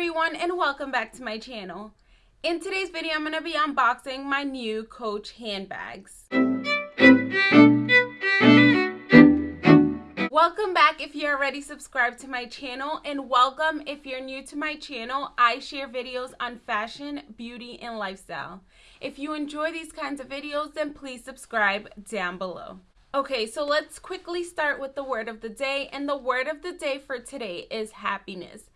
everyone and welcome back to my channel. In today's video, I'm going to be unboxing my new Coach handbags. Welcome back if you're already subscribed to my channel and welcome if you're new to my channel. I share videos on fashion, beauty, and lifestyle. If you enjoy these kinds of videos, then please subscribe down below. Okay, so let's quickly start with the word of the day. And the word of the day for today is happiness.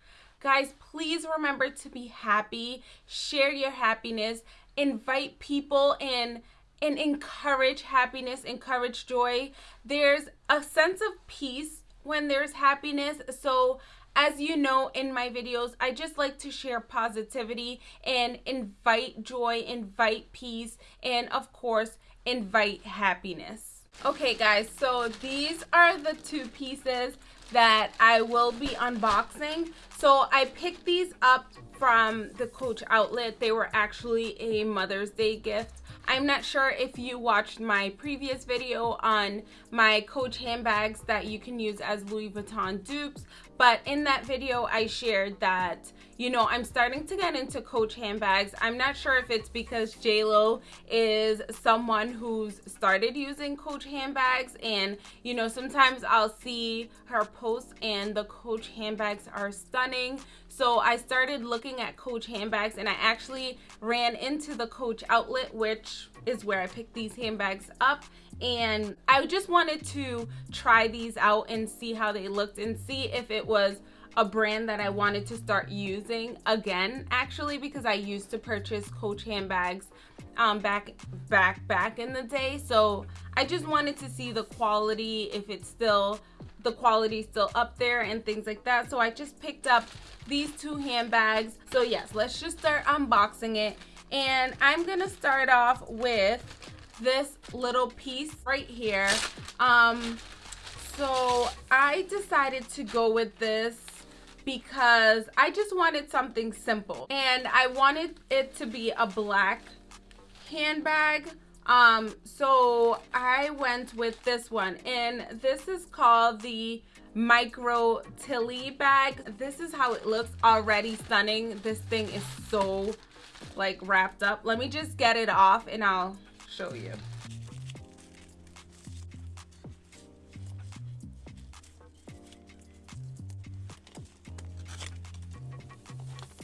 Guys, please remember to be happy, share your happiness, invite people in and encourage happiness, encourage joy. There's a sense of peace when there's happiness. So as you know in my videos, I just like to share positivity and invite joy, invite peace, and of course, invite happiness. Okay guys, so these are the two pieces that I will be unboxing. So I picked these up from the Coach outlet. They were actually a Mother's Day gift. I'm not sure if you watched my previous video on my Coach handbags that you can use as Louis Vuitton dupes, but in that video I shared that you know, I'm starting to get into Coach handbags. I'm not sure if it's because JLo is someone who's started using Coach handbags and, you know, sometimes I'll see her posts and the Coach handbags are stunning. So I started looking at Coach handbags and I actually ran into the Coach outlet, which is where I picked these handbags up. And I just wanted to try these out and see how they looked and see if it was a brand that I wanted to start using again actually because I used to purchase Coach handbags um, back back back in the day. So I just wanted to see the quality if it's still the quality still up there and things like that. So I just picked up these two handbags. So yes let's just start unboxing it. And I'm gonna start off with this little piece right here. Um so I decided to go with this because I just wanted something simple. And I wanted it to be a black handbag. Um so I went with this one. And this is called the micro tilly bag. This is how it looks already stunning. This thing is so like wrapped up. Let me just get it off and I'll show you.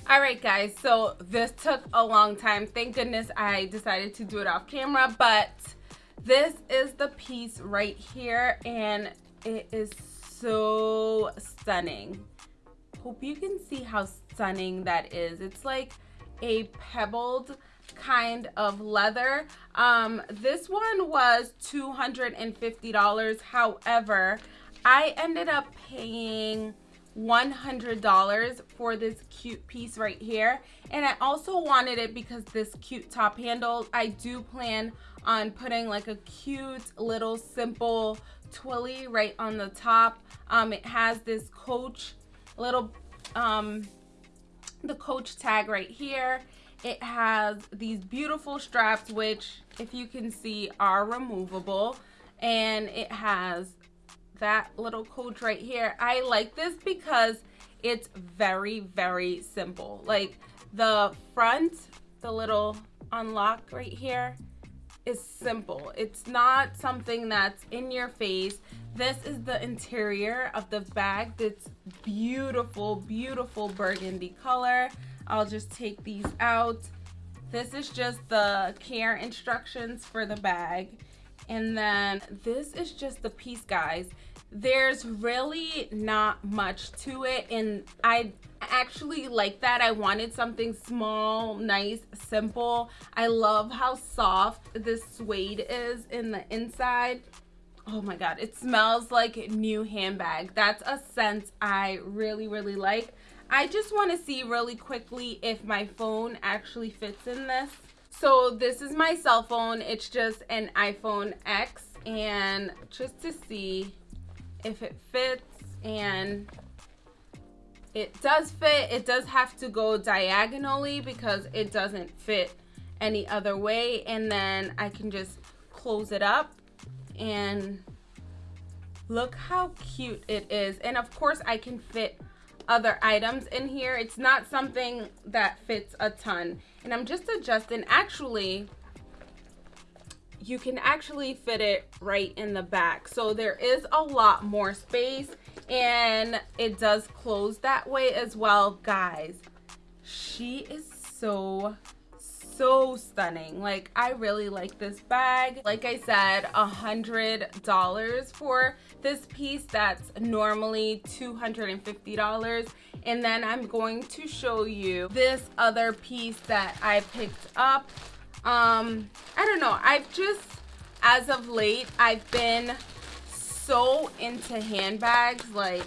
All right guys so this took a long time. Thank goodness i decided to do it off camera but this is the piece right here and it is so stunning. Hope you can see how stunning that is. It's like a pebbled kind of leather. Um this one was 250 dollars. However i ended up paying $100 for this cute piece right here. And I also wanted it because this cute top handle I do plan on putting like a cute little simple twilly right on the top. Um, it has this coach little um, the coach tag right here it has these beautiful straps which if you can see are removable and it has that little coach right here. I like this because it's very, very simple. Like the front, the little unlock right here is simple. It's not something that's in your face. This is the interior of the bag. That's beautiful, beautiful burgundy color. I'll just take these out. This is just the care instructions for the bag. And then this is just the piece, guys. There's really not much to it. And I actually like that. I wanted something small nice simple. I love how soft this suede is in the inside. Oh my god it smells like new handbag. That's a scent I really really like I just want to see really quickly if my phone actually fits in this. So this is my cell phone. It's just an iPhone X and just to see if it fits and it does fit. It does have to go diagonally because it doesn't fit any other way and then I can just close it up and look how cute it is. And of course I can fit other items in here. It's not something that fits a ton. And I'm just adjusting. Actually, you can actually fit it right in the back. So there is a lot more space and it does close that way as well. Guys, she is so so stunning. Like i really like this bag. Like i said a hundred dollars for this piece. That's normally 250 dollars. And then i'm going to show you this other piece that i picked up. Um i don't know. I've just as of late i've been so into handbags. Like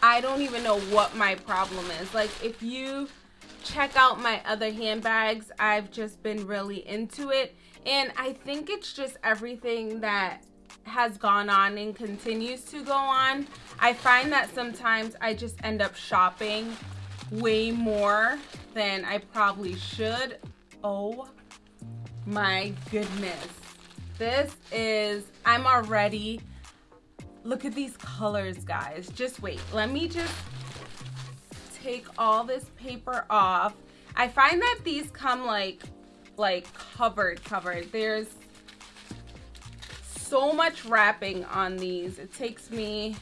i don't even know what my problem is. Like if you check out my other handbags. I've just been really into it. And I think it's just everything that has gone on and continues to go on. I find that sometimes I just end up shopping way more than I probably should. Oh my goodness. This is, I'm already, look at these colors, guys. Just wait. Let me just take all this paper off. I find that these come like, like covered, covered. There's so much wrapping on these. It takes me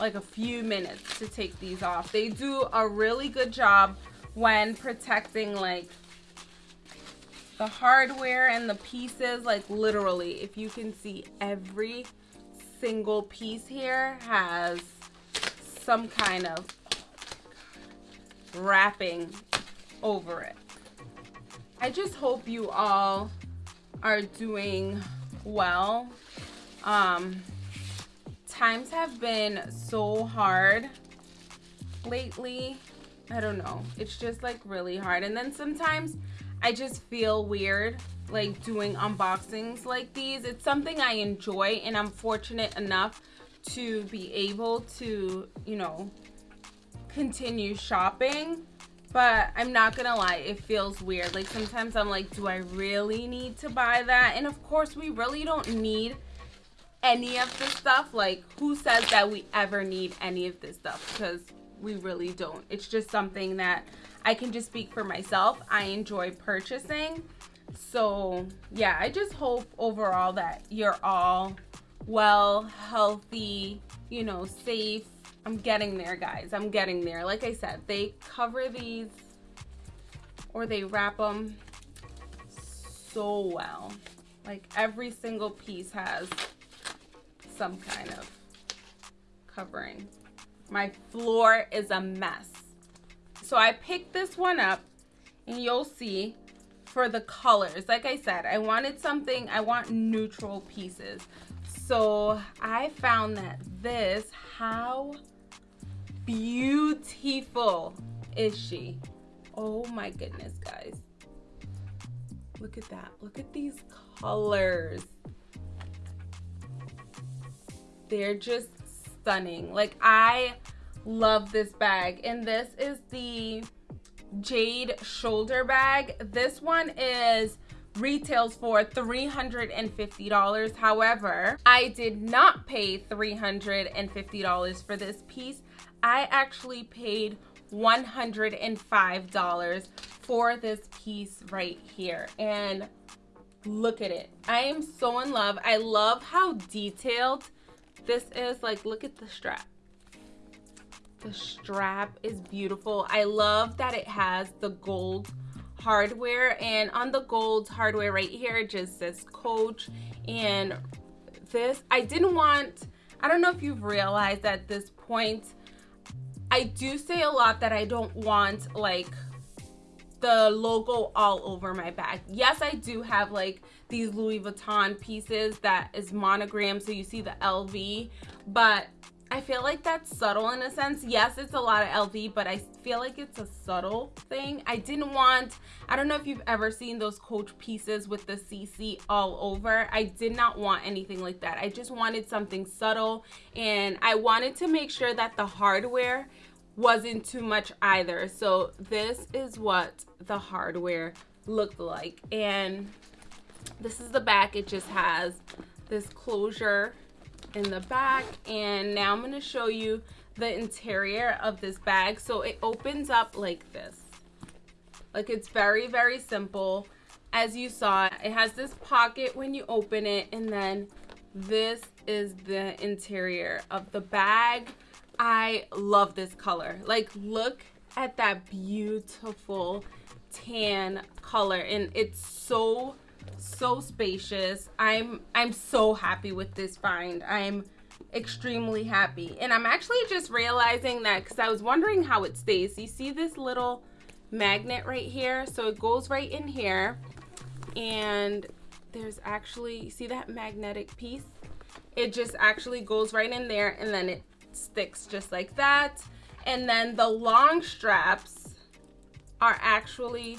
like a few minutes to take these off. They do a really good job when protecting like the hardware and the pieces like literally if you can see every single piece here has some kind of wrapping over it. I just hope you all are doing well. Um, times have been so hard lately. I don't know. It's just like really hard. And then sometimes I just feel weird like doing unboxings like these. It's something I enjoy and I'm fortunate enough to be able to, you know, continue shopping but I'm not gonna lie, it feels weird. Like sometimes I'm like, do I really need to buy that? And of course, we really don't need any of this stuff. Like, who says that we ever need any of this stuff? Because we really don't. It's just something that I can just speak for myself. I enjoy purchasing. So, yeah, I just hope overall that you're all well, healthy, you know, safe, I'm getting there, guys. I'm getting there. Like I said, they cover these or they wrap them so well. Like every single piece has some kind of covering. My floor is a mess. So I picked this one up and you'll see for the colors. Like I said, I wanted something, I want neutral pieces. So I found that this, how beautiful is she? Oh my goodness, guys. Look at that. Look at these colors. They're just stunning. Like, I love this bag. And this is the Jade shoulder bag. This one is retails for $350. However, I did not pay $350 for this piece. I actually paid $105 for this piece right here. And look at it. I am so in love. I love how detailed this is. Like, look at the strap. The strap is beautiful. I love that it has the gold hardware and on the gold hardware right here it just says coach and this I didn't want I don't know if you've realized at this point I do say a lot that I don't want like the logo all over my bag. Yes, I do have like these Louis Vuitton pieces that is monogrammed so you see the LV, but I feel like that's subtle in a sense. Yes, it's a lot of LV, but I feel like it's a subtle thing. I didn't want, I don't know if you've ever seen those Coach pieces with the CC all over. I did not want anything like that. I just wanted something subtle and I wanted to make sure that the hardware wasn't too much either. So this is what the hardware looked like. And this is the back. It just has this closure in the back and now I'm going to show you the interior of this bag. So it opens up like this. Like it's very, very simple. As you saw, it has this pocket when you open it and then this is the interior of the bag. I love this color. Like look at that beautiful tan color and it's so so spacious. I'm I'm so happy with this find. I'm extremely happy. And I'm actually just realizing that because I was wondering how it stays. You see this little magnet right here? So it goes right in here. And there's actually, see that magnetic piece? It just actually goes right in there and then it sticks just like that. And then the long straps are actually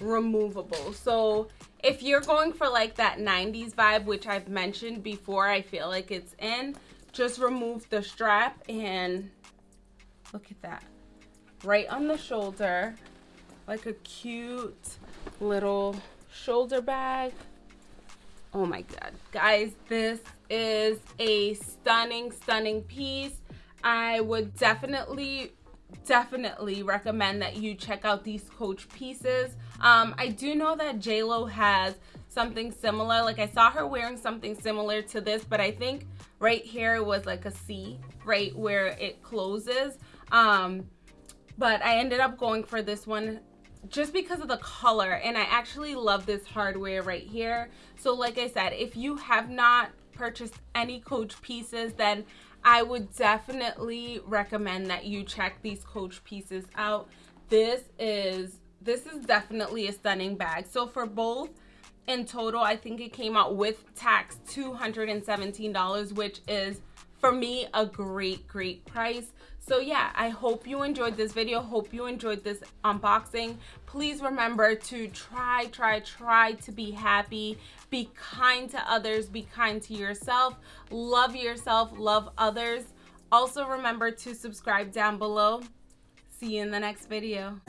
removable. So if you're going for like that 90s vibe, which I've mentioned before, I feel like it's in, just remove the strap and look at that. Right on the shoulder, like a cute little shoulder bag. Oh my God, guys, this is a stunning, stunning piece. I would definitely definitely recommend that you check out these coach pieces. Um i do know that j-lo has something similar. Like i saw her wearing something similar to this but i think right here it was like a c right where it closes. Um but i ended up going for this one just because of the color and i actually love this hardware right here. So like i said if you have not purchased any coach pieces then I would definitely recommend that you check these Coach pieces out. This is this is definitely a stunning bag. So for both in total, I think it came out with tax $217, which is for me a great, great price. So yeah, I hope you enjoyed this video. Hope you enjoyed this unboxing. Please remember to try, try, try to be happy. Be kind to others. Be kind to yourself. Love yourself. Love others. Also remember to subscribe down below. See you in the next video.